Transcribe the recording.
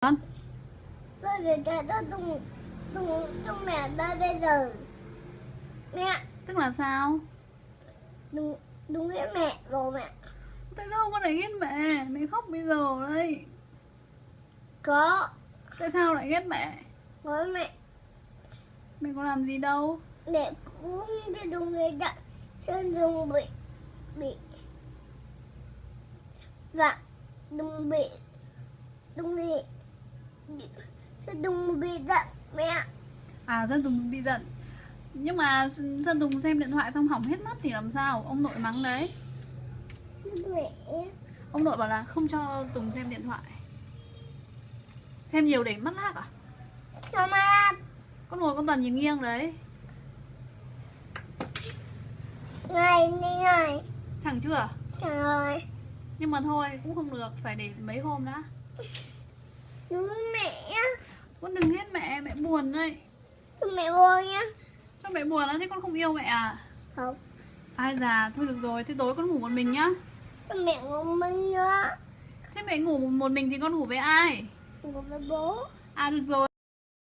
Con Tôi để cho tôi Tùng Tùng cho mẹ đây bây giờ. Mẹ. Tức là sao? Đừng Đừng ghét mẹ rồi mẹ. Tại sao con lại ghét mẹ? Mẹ khóc bây giờ đây. Có. Tại sao lại ghét mẹ? Với mẹ. Mẹ có làm gì đâu? Mẹ cũng cho đừng ghét đặt Sơn đừng bị Bị Và Đừng bị Đừng bị Sơn đừng bị giận mẹ À Sơn Tùng bị giận. Nhưng mà Sơn Tùng xem điện thoại xong hỏng hết mất thì làm sao? Ông nội mắng đấy. Mẹ Ông nội bảo là không cho Tùng xem điện thoại. Xem nhiều để mất lag à? Sao mà làm Con ngồi con toàn nhìn nghiêng đấy. Ngày đi ngày Chẳng chưa? Trời ơi Nhưng mà thôi cũng không được Phải để mấy hôm đã mẹ. Con đừng ghét mẹ Mẹ buồn đấy. Mẹ buồn nhá Cho mẹ buồn á Thế con không yêu mẹ à? Không. Ai già thôi được rồi Thế tối con ngủ một mình nhá. Cho mẹ ngủ mình nữa Thế mẹ ngủ một mình thì con ngủ với ai? Ngủ với bố. À được rồi